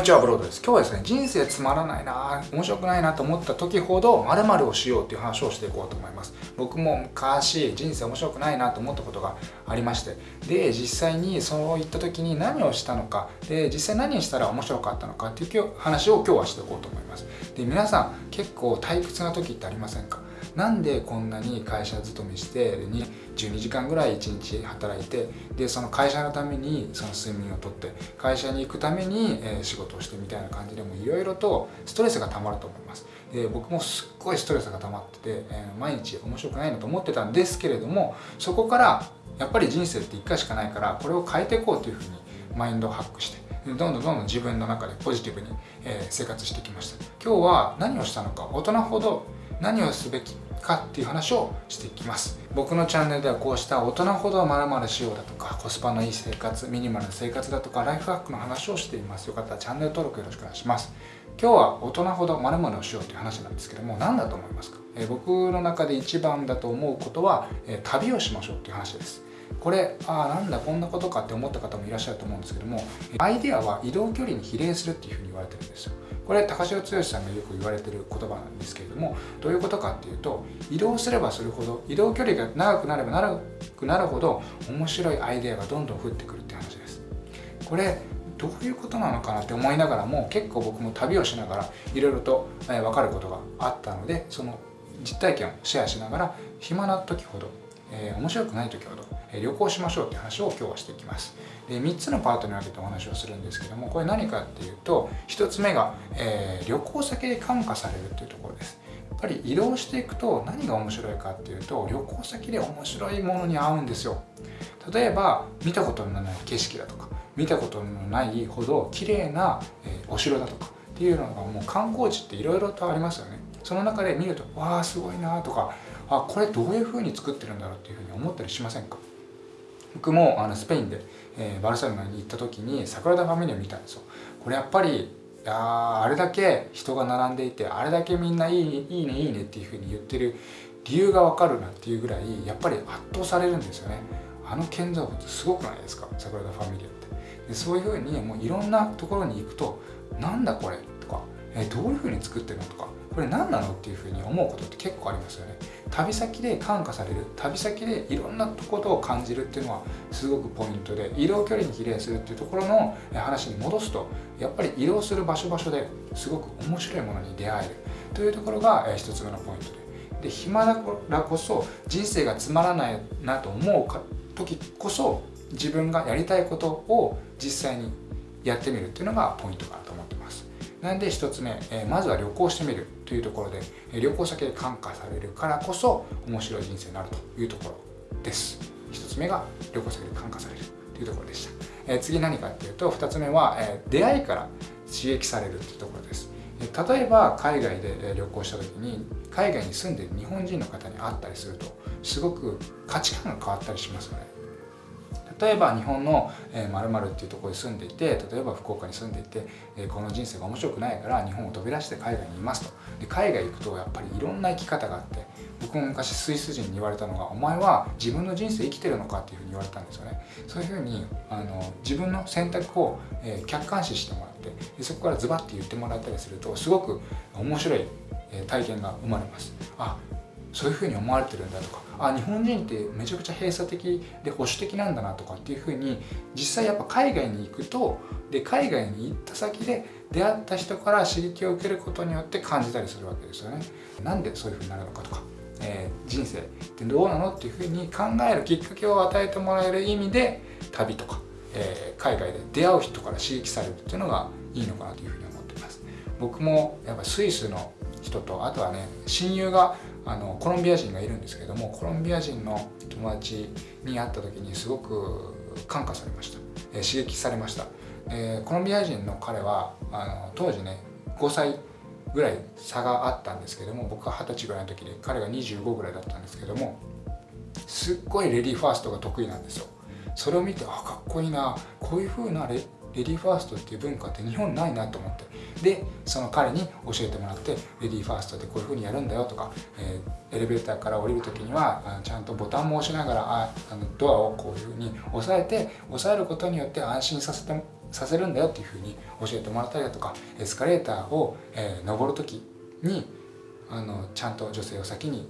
こんにちはブロードです。今日はですね人生つまらないな面白くないなと思った時ほど〇〇をしようっていう話をしていこうと思います。僕も昔人生面白くないなと思ったことがありまして。で実際にそういった時に何をしたのか。で実際何したら面白かったのかっていう話を今日はしていこうと思います。で皆さん結構退屈な時ってありませんか？なんでこんなに会社勤めして12時間ぐらい1日働いてでその会社のためにその睡眠をとって会社に行くために、え仕事をしてみたいな感じでもいろいろとストレスがたまると思います。で僕もすっごいストレスが溜まってて、え毎日面白くないなと思ってたんですけれどもそこからやっぱり人生って1回しかないからこれを変えていこうというふうにマインドをハックしてどんどんどんどん自分の中でポジティブに、え生活してきました。今日は何をしたのか大人ほど何をすべきかっていう話をしていきます。僕のチャンネルではこうした大人ほどまるまるしようだとかコスパのいい生活ミニマルな生活だとかライフハックの話をしています。よかったらチャンネル登録よろしくお願いします。今日は大人ほどまるまるをしようという話なんですけども何だと思いますか、え僕の中で一番だと思うことは、え旅をしましょうっていう話です。これああなんだこんなことかって思った方もいらっしゃると思うんですけどもアイデアは移動距離に比例するっていうふうに言われてるんですよ。これ高城剛さんがよく言われてる言葉なんですけれどもどういうことかっていうと移動すればするほど移動距離が長くなれば長くなるほど面白いアイデアがどんどん降ってくるって話です。これどういうことなのかなって思いながらも結構僕も旅をしながらいろいろと分かることがあったのでその実体験をシェアしながら暇な時ほどえー、面白くない時ほど、えー、旅行しましょうって話を今日はしていきます。で3つのパートに分けてお話をするんですけどもこれ何かっていうと1つ目が、えー、旅行先で感化されるっていうところです。やっぱり移動していくと何が面白いかっていうと旅行先で面白いものに合うんですよ。例えば見たことのない景色だとか見たことのないほど綺麗な、えお城だとかっていうのがもう観光地っていろいろとありますよね。その中で見るとわあすごいなとかあこれどういうふうに作ってるんだろうっていうふうに思ったりしませんか？僕もあのスペインで、えー、バルセロナに行った時にサグラダ・ファミリアを見たんですよ。これやっぱりああれだけ人が並んでいてあれだけみんないいねいいねいいねっていうふうに言ってる理由がわかるなっていうぐらいやっぱり圧倒されるんですよね。あの建造物すごくないですか？サグラダ・ファミリアって。でそういうふうにもういろんなところに行くとなんだこれとか、えー、どういうふうに作ってるのとかこれ何なのっていうふうに思うことって結構ありますよね。旅先で感化される。旅先でいろんなことを感じるっていうのはすごくポイントで移動距離に比例するっていうところの話に戻すとやっぱり移動する場所場所ですごく面白いものに出会える。というところが一つ目のポイントで。で暇だからこそ人生がつまらないなと思う時こそ自分がやりたいことを実際にやってみるっていうのがポイントかなと思ってます。なんで1つ目、えまずは旅行してみるというところでえ旅行先で感化されるからこそ面白い人生になるというところです。1つ目が旅行先で感化されるというところでした、え次何かっていうと2つ目は、え出会いから刺激されるというところです。例えば海外で旅行した時に海外に住んでいる日本人の方に会ったりするとすごく価値観が変わったりしますよね。例えば日本のまるっていうところに住んでいて例えば福岡に住んでいて、えこの人生が面白くないから日本を飛び出して海外にいますとで海外行くとやっぱりいろんな生き方があって僕も昔スイス人に言われたのが「お前は自分の人生生きてるのか?」っていうふうに言われたんですよねそういうふうにあの自分の選択を、え客観視してもらってでそこからズバッて言ってもらったりするとすごく面白い体験が生まれますあそういうふうに思われてるんだとかあ日本人ってめちゃくちゃ閉鎖的で保守的なんだなとかっていうふうに実際やっぱ海外に行くとで海外に行った先で出会った人から刺激を受けることによって感じたりするわけですよね。なんでそういうふうになるのかとか、えー、人生ってどうなのっていうふうに考えるきっかけを与えてもらえる意味で旅とか、えー、海外で出会う人から刺激されるっていうのがいいのかなというふうに思っています。僕もやっぱスイスの人とあとはね親友があのコロンビア人がいるんですけどもコロンビア人の友達に会った時にすごく感化されました、えー、刺激されました、えー、コロンビア人の彼はあの当時ね5歳ぐらい差があったんですけども僕が二十歳ぐらいの時で彼が25ぐらいだったんですけどもすっごいレディーファーストが得意なんですよ。それを見てあかっこいいなこういう風なレレディーファーストっていう文化って日本ないなと思って。でその彼に教えてもらってレディーファーストでこういう風にやるんだよとか、えー、エレベーターから降りる時にはちゃんとボタンも押しながらああのドアをこういう風に押さえて押さえることによって安心させてさせるんだよっていうふうに教えてもらったりだとかエスカレーターを、えー、登る時にあのちゃんと女性を先に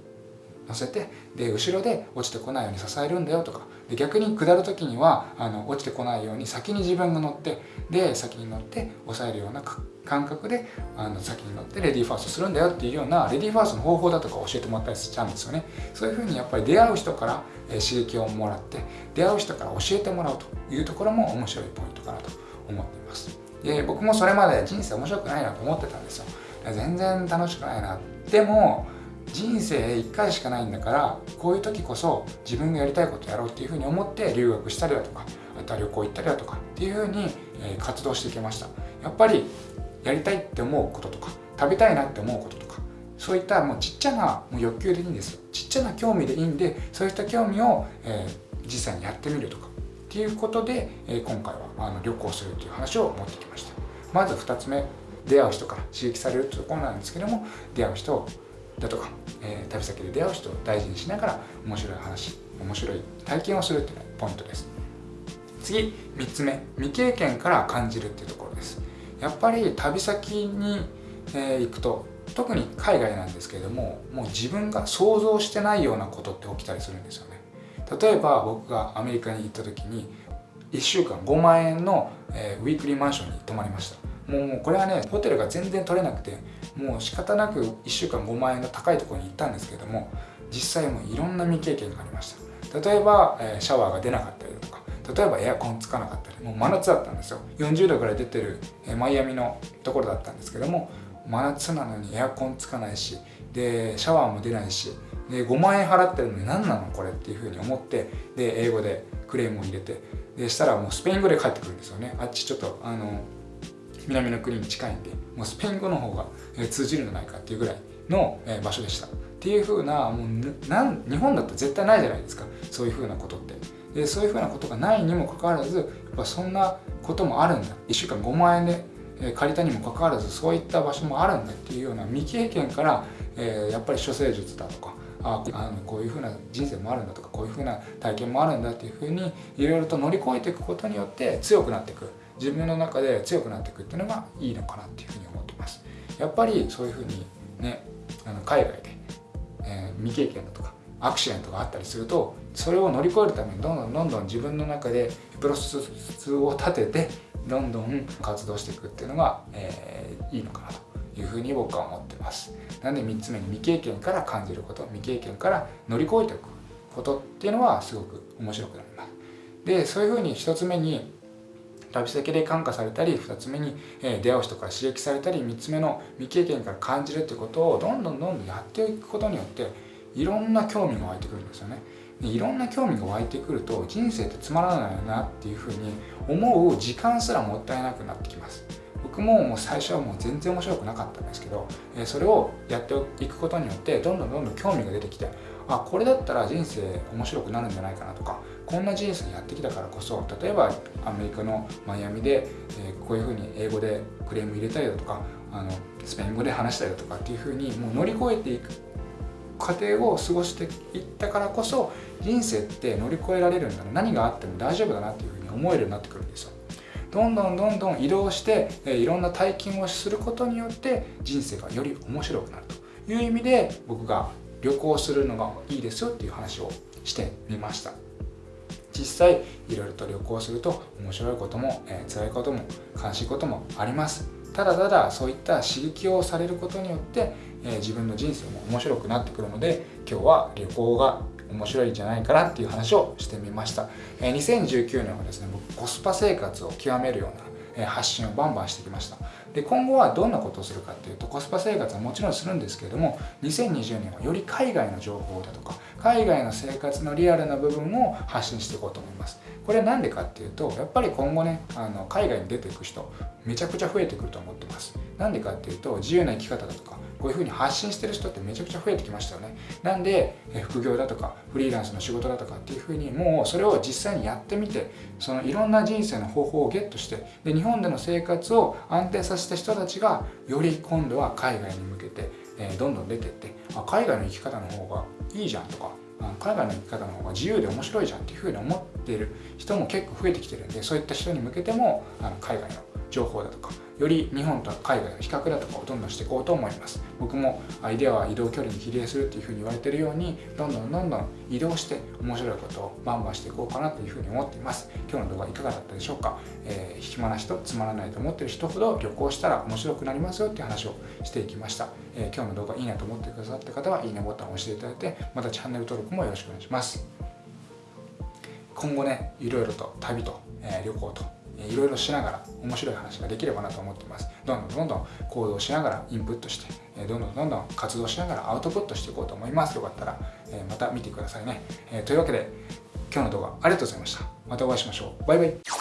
乗せてで後ろで落ちてこないように支えるんだよとか。で逆に下る時にはあの落ちてこないように先に自分が乗ってで先に乗って押さえるような感覚であの先に乗ってレディーファーストするんだよっていうようなレディーファーストの方法だとか教えてもらったりしたんですよね。そういうふうにやっぱり出会う人から、刺激をもらって出会う人から教えてもらうというところも面白いポイントかなと思っています。で僕もそれまで人生面白くないなと思ってたんですよ。全然楽しくないな。でも人生1回しかないんだからこういう時こそ自分がやりたいことやろうっていうふうに思って留学したりだとかあとは旅行行ったりだとかっていうふうに活動していきました。やっぱりやりたいって思うこととか食べたいなって思うこととかそういったもうちっちゃなもう欲求でいいんですちっちゃな興味でいいんでそういった興味を、えー、実際にやってみるとかっていうことで、えー、今回はあの旅行するっていう話を持ってきました。まず2つ目出会う人から刺激されるっていうところなんですけども出会う人をだとか、えー、旅先で出会う人を大事にしながら面白い話面白い体験をするっていうのがポイントです。次3つ目未経験から感じるっていうところです。やっぱり旅先に、えー、行くと特に海外なんですけれどももう自分が想像してないようなことって起きたりするんですよね。例えば僕がアメリカに行った時に1週間5万円の、えー、ウィークリーマンションに泊まりました。もうこれはねホテルが全然取れなくてもう仕方なく1週間5万円の高いところに行ったんですけども実際もいろんな未経験がありました。例えば、えシャワーが出なかったりとか例えばエアコンつかなかったりもう真夏だったんですよ。40度ぐらい出てる、えマイアミのところだったんですけども真夏なのにエアコンつかないしでシャワーも出ないしで5万円払ってるのに何なのこれっていうふうに思ってで英語でクレームを入れてでしたらもうスペイン語で帰ってくるんですよね。あっちちょっとあの南の国に近いんでもうスペイン語の方が通じるんじゃないかっていうぐらいの場所でした。っていう風なもうなん日本だと絶対ないじゃないですか。そういう風なことって。でそういう風なことがないにもかかわらずやっぱそんなこともあるんだ。1週間5万円で借りたにもかかわらずそういった場所もあるんだっていうような未経験から、え、やっぱり処世術だとかああのこういうふうな人生もあるんだとかこういうふうな体験もあるんだっていうふうにいろいろと乗り越えていくことによって強くなっていく。自分の中で強くなっていくっていうのがいいのかなっていうふうに思ってます。やっぱりそういうふうにねあの海外で、えー、未経験だとかアクシデントがあったりするとそれを乗り越えるためにどんどんどんどん自分の中でプロセスを立ててどんどん活動していくっていうのが、えー、いいのかなというふうに僕は思ってます。なので3つ目に未経験から感じること未経験から乗り越えていくことっていうのはすごく面白くなります。でそういうふうに1つ目に旅先で感化されたり2つ目に、え出会う人から刺激されたり3つ目の未経験から感じるってことをどんどんどんどんやっていくことによっていろんな興味が湧いてくるんですよね。でいろんな興味が湧いてくると人生ってつまらないなっていうふうに思う時間すらもったいなくなってきます。僕ももう最初はもう全然面白くなかったんですけど、えそれをやっていくことによってどんどんどんどん興味が出てきてあこれだったら人生面白くなるんじゃないかなとかこんな人生やってきたからこそ例えばアメリカのマイアミで、えこういうふうに英語でクレーム入れたりだとかあのスペイン語で話したりだとかっていうふうにもう乗り越えていく過程を過ごしていったからこそ人生って乗り越えられるんだな何があっても大丈夫だなっていうふうに思えるようになってくるんですよ。どんどんどんどん移動して、えいろんな体験をすることによって人生がより面白くなるという意味で僕が旅行するのがいいですよっていう話をしてみました。実際いろいろと旅行すると面白いことも、えー、辛いことも悲しいこともあります。ただただそういった刺激をされることによって、えー、自分の人生も面白くなってくるので今日は旅行が面白いんじゃないかなっていう話をしてみました、え、2019年はですね僕コスパ生活を極めるような発信をバンバンしてきました。で今後はどんなことをするかっていうとコスパ生活はもちろんするんですけれども2020年はより海外の情報だとか海外の生活のリアルな部分を発信していこうと思います。これなんでかっていうとやっぱり今後ねあの海外に出ていく人めちゃくちゃ増えてくると思ってます。なんでかっていうと自由な生き方だとかこういうふうに発信してる人ってめちゃくちゃ増えてきましたよね。なんで副業だとかフリーランスの仕事だとかっていうふうにもうそれを実際にやってみてそのいろんな人生の方法をゲットしてで日本での生活を安定させた人たちがより今度は海外に向けて、え、どんどん出てってあ海外の生き方の方がいいじゃんとか海外の生き方の方が自由で面白いじゃんっていうふうに思っている人も結構増えてきてるんでそういった人に向けてもあの海外の情報だとかより日本と海外の比較だとかをどんどんしていこうと思います。僕もアイデアは移動距離に比例するっていうふうに言われてるようにどんどんどんどん移動して面白いことをバンバンしていこうかなというふうに思っています。今日の動画いかがだったでしょうか、えー、暇な人つまらないと思ってる人ほど旅行したら面白くなりますよっていう話をしていきました、えー、今日の動画いいなと思ってくださった方はいいねボタンを押していただいてまたチャンネル登録もよろしくお願いします。今後ねいろいろと旅と、えー、旅行といろいろしながら面白い話ができればなと思っています。どんどんどんどん行動しながらインプットしてどんどんどんどん活動しながらアウトプットしていこうと思います。よかったらまた見てくださいね。というわけで今日の動画ありがとうございました。またお会いしましょう。バイバイ。